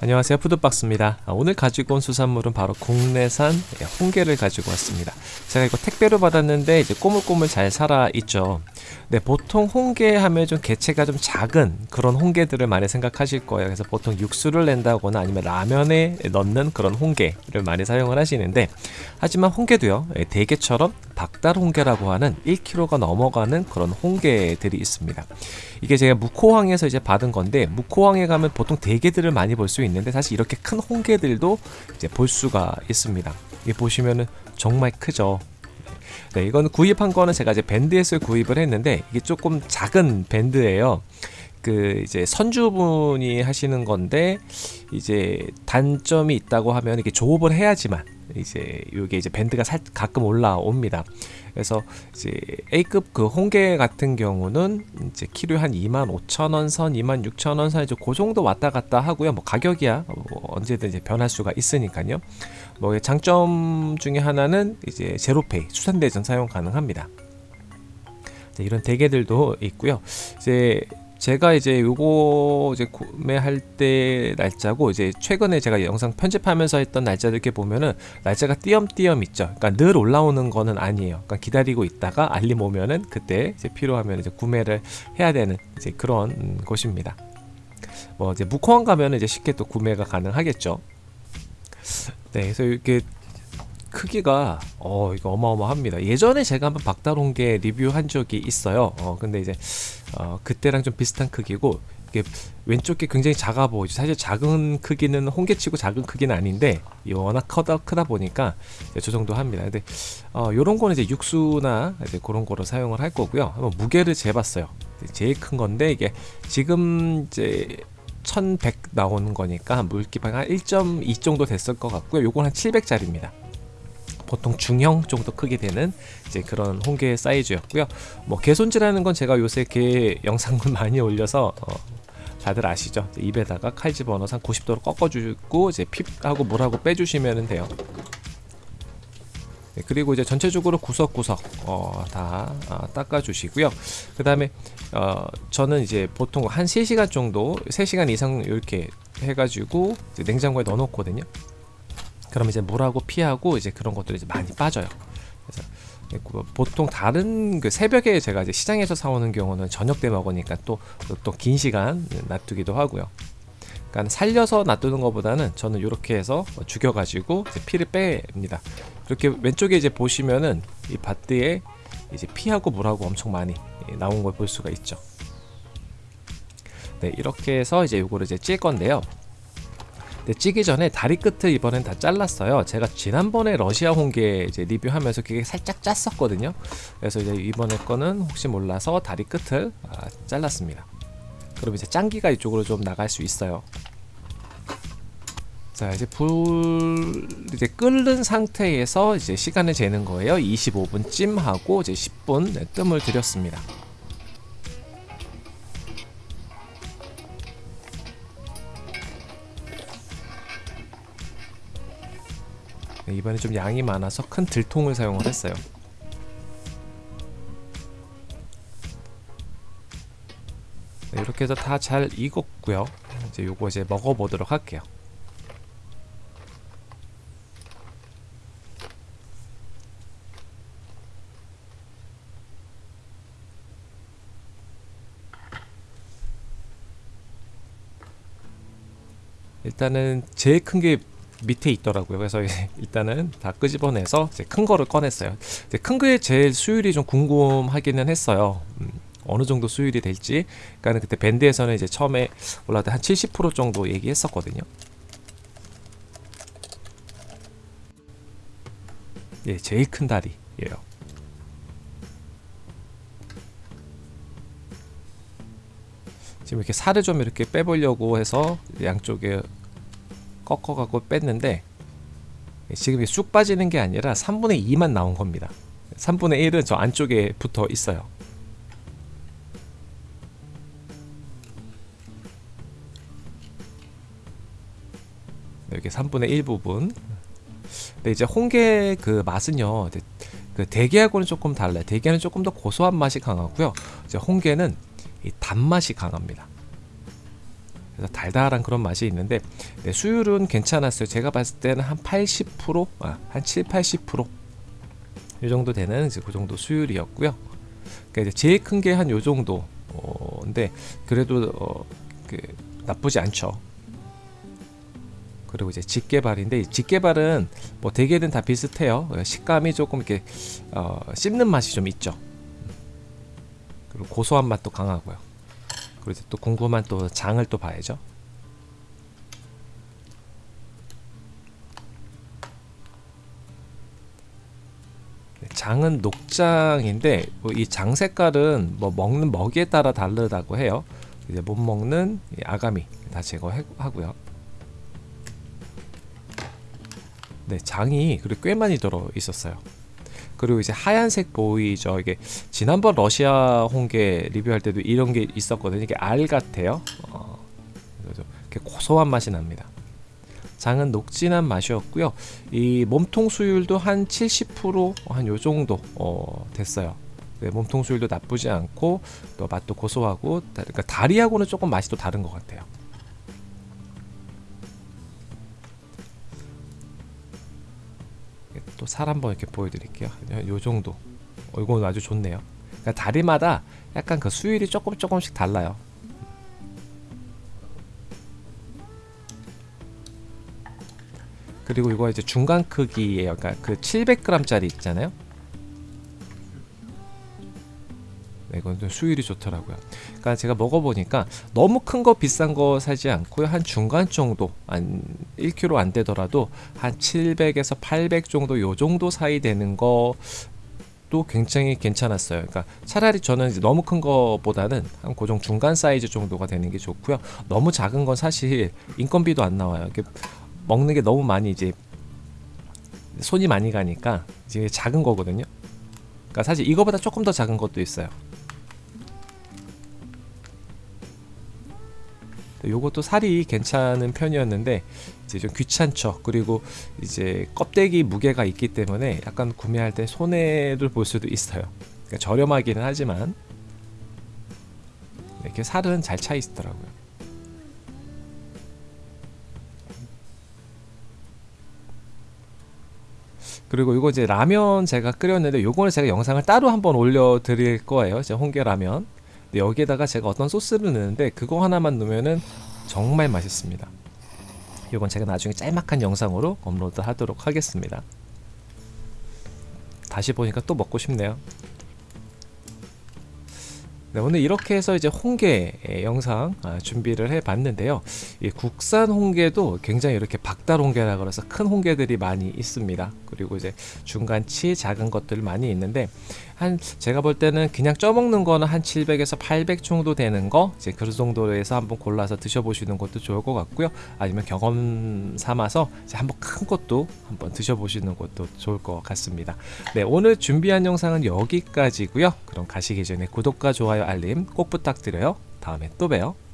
안녕하세요. 푸드박스입니다. 아, 오늘 가지고 온 수산물은 바로 국내산 홍게를 가지고 왔습니다. 제가 이거 택배로 받았는데 이제 꼬물꼬물 잘 살아있죠. 네 보통 홍게 하면 좀 개체가 좀 작은 그런 홍게들을 많이 생각하실 거예요. 그래서 보통 육수를 낸다거나 아니면 라면에 넣는 그런 홍게를 많이 사용을 하시는데 하지만 홍게도요 예, 대게처럼 박달 홍게라고 하는 1kg가 넘어가는 그런 홍게들이 있습니다 이게 제가 무코항에서 이제 받은 건데 무코항에 가면 보통 대게들을 많이 볼 수 있는데 사실 이렇게 큰 홍게들도 이제 볼 수가 있습니다. 이 보시면은 정말 크죠. 네, 이건 구입한 거는 제가 이제 밴드에서 구입을 했는데 이게 조금 작은 밴드예요. 그 이제 선주분이 하시는 건데 이제 단점이 있다고 하면 이게 조업을 해야지만 이제 이게 이제 밴드가 살 가끔 올라옵니다. 그래서 이제 A급 그 홍게 같은 경우는 이제 키로에 한 25,000원 선, 26,000원 선 이제 그 정도 왔다 갔다 하고요. 뭐 가격이야 뭐 언제든 이제 변할 수가 있으니까요. 뭐 장점 중에 하나는 이제 제로페이 수산대전 사용 가능합니다. 이런 대게들도 있고요. 이제 제가 이제 요거 이제 구매할 때 날짜고 이제 최근에 제가 영상 편집하면서 했던 날짜들 이렇게 보면은 날짜가 띄엄띄엄 있죠. 그러니까 늘 올라오는 거는 아니에요. 그러니까 기다리고 있다가 알림 오면은 그때 이제 필요하면 이제 구매를 해야 되는 이제 그런 곳입니다. 뭐 이제 무코항 가면 이제 쉽게 또 구매가 가능하겠죠. 네, 그래서 이렇게 크기가 어 이거 어마어마합니다. 예전에 제가 한번 박다롱게 리뷰한 적이 있어요. 어 근데 이제 어 그때랑 좀 비슷한 크기고 이게 왼쪽 게 굉장히 작아 보이죠. 사실 작은 크기는 홍게치고 작은 크기는 아닌데 워낙 크다 크다 보니까 저 정도 합니다. 근데 어 요런 거는 이제 육수나 이제 그런 거로 사용을 할 거고요. 한번 무게를 재봤어요. 제일 큰 건데 이게 지금 이제 1100 나오는 거니까 물기방 한1.2 정도 됐을 것 같고요. 요건 한 700짜리입니다 보통 중형 정도 크게 되는 이제 그런 홍게 사이즈였고요. 뭐 개 손질하는 건 제가 요새 게 영상을 많이 올려서 어, 다들 아시죠? 입에다가 칼 집어넣어서 한 90도로 꺾어주고 이제 핍하고 물하고 빼주시면 돼요. 네, 그리고 이제 전체적으로 구석구석 어, 다 어, 닦아주시고요. 그 다음에 어, 저는 이제 보통 한 3시간 정도 3시간 이상 이렇게 해가지고 냉장고에 넣어놓거든요. 그럼 이제 물하고 피하고 이제 그런 것들이 이제 많이 빠져요. 그래서 그 보통 다른 그 새벽에 제가 이제 시장에서 사오는 경우는 저녁 때 먹으니까 또 또 긴 시간 놔두기도 하고요. 그러니까 살려서 놔두는 것보다는 저는 이렇게 해서 죽여가지고 피를 뺍니다. 이렇게 왼쪽에 이제 보시면은 이 밭대에 이제 피하고 물하고 엄청 많이 나온 걸 볼 수가 있죠. 네, 이렇게 해서 이제 요거를 이제 찔 건데요. 근 찌기 전에 다리 끝을 이번엔 다 잘랐어요. 제가 지난번에 러시아 홍게 이제 리뷰하면서 그게 살짝 짰었거든요. 그래서 이제 이번에 거는 혹시 몰라서 다리 끝을 아, 잘랐습니다. 그럼 이제 짱기가 이쪽으로 좀 나갈 수 있어요. 자 이제 불 이제 끓는 상태에서 이제 시간을 재는 거예요. 25분 찜하고 이제 10분 뜸을 들였습니다 이번에 좀 양이 많아서 큰 들통을 사용을 했어요. 네, 이렇게 해서 다 잘 익었고요. 이제 요거 이제 먹어보도록 할게요. 일단은 제일 큰 게 밑에 있더라고요. 그래서 일단은 다 끄집어내서 큰 거를 꺼냈어요. 큰 거의 제일 수율이 좀 궁금하기는 했어요. 음, 어느 정도 수율이 될지. 그러니까 그때 밴드에서는 이제 처음에 올라갈 한70% 정도 얘기했었거든요. 예, 제일 큰 다리예요. 지금 이렇게 살을 좀 이렇게 빼보려고 해서 양쪽에 꺾어갖고 뺐는데 지금 쑥 빠지는 게 아니라 3분의 2만 나온 겁니다. 3분의 1은 저 안쪽에 붙어 있어요. 이렇게 3분의 1 부분. 근데 이제 홍게 그 맛은요 그 대게하고는 조금 달라요. 대게는 조금 더 고소한 맛이 강하고요. 이제 홍게는 이 단맛이 강합니다 그래서 달달한 그런 맛이 있는데 네, 수율은 괜찮았어요. 제가 봤을 때는 한 80%, 아, 한 7, 80%. 이 정도 되는 이제 그 정도 수율이었고요. 그러니까 이제 제일 큰 게 한 요 정도. 어, 근데 그래도 어, 그 나쁘지 않죠. 그리고 이제 직개발인데 이 직개발은 뭐 대개는 다 비슷해요. 어, 식감이 조금 이렇게 어, 씹는 맛이 좀 있죠. 그리고 고소한 맛도 강하고요. 이제 또 궁금한 또 장을 또 봐야죠. 네, 장은 녹장인데 뭐이 장 색깔은 뭐 먹는 먹이에 따라 다르다고 해요. 이제 못 먹는 이 아가미 다 제거하고요. 네, 장이 그리고 꽤 많이 들어 있었어요. 그리고 이제 하얀색 보이죠. 이게 지난번 러시아 홍게 리뷰할 때도 이런 게 있었거든요. 이게 알 같아요. 어, 이렇게 고소한 맛이 납니다. 장은 녹진한 맛이었고요. 이 몸통 수율도 한 70%한 요 정도 어, 됐어요. 네, 몸통 수율도 나쁘지 않고 또 맛도 고소하고 다- 그러니까 다리하고는 조금 맛이 또 다른 것 같아요. 또 살 한번 이렇게 보여드릴게요. 요 정도. 어, 이건 아주 좋네요. 그러니까 다리마다 약간 그 수율이 조금 조금씩 달라요. 그리고 이거 이제 중간 크기예요. 그러니까 그 700g짜리 있잖아요. 이건 좀 수율이 좋더라고요. 그러니까 제가 먹어보니까 너무 큰 거 비싼 거 사지 않고요. 한 중간 정도, 한 1kg 안 되더라도 한 700에서 800 정도 요 정도 사이 되는 거도 굉장히 괜찮았어요. 그러니까 차라리 저는 이제 너무 큰 거보다는 한 고정 중간 사이즈 정도가 되는 게 좋고요. 너무 작은 건 사실 인건비도 안 나와요. 먹는 게 너무 많이 이제 손이 많이 가니까 이제 작은 거거든요. 그러니까 사실 이거보다 조금 더 작은 것도 있어요. 요것도 살이 괜찮은 편이었는데 이제 좀 귀찮죠. 그리고 이제 껍데기 무게가 있기 때문에 약간 구매할 때 손해를 볼 수도 있어요. 그러니까 저렴하기는 하지만 이렇게 살은 잘 차 있더라고요. 그리고 이거 이제 라면 제가 끓였는데 요거는 제가 영상을 따로 한번 올려드릴 거예요. 제 홍게 라면. 근데 여기에다가 제가 어떤 소스를 넣는데 그거 하나만 넣으면은 정말 맛있습니다. 이건 제가 나중에 짤막한 영상으로 업로드 하도록 하겠습니다. 다시 보니까 또 먹고 싶네요. 네, 오늘 이렇게 해서 이제 홍게 의 영상 아, 준비를 해봤는데요. 이 국산 홍게도 굉장히 이렇게 박달 홍게라 그래서 큰 홍게들이 많이 있습니다. 그리고 이제 중간치 작은 것들 많이 있는데 한 제가 볼 때는 그냥 쪄먹는 거는 한 700에서 800 정도 되는 거 이제 그 정도에서 한번 골라서 드셔보시는 것도 좋을 것 같고요. 아니면 경험 삼아서 한번 큰 것도 한번 드셔보시는 것도 좋을 것 같습니다. 네, 오늘 준비한 영상은 여기까지고요. 그럼 가시기 전에 구독과 좋아요, 알림 꼭 부탁드려요. 다음에 또 봬요.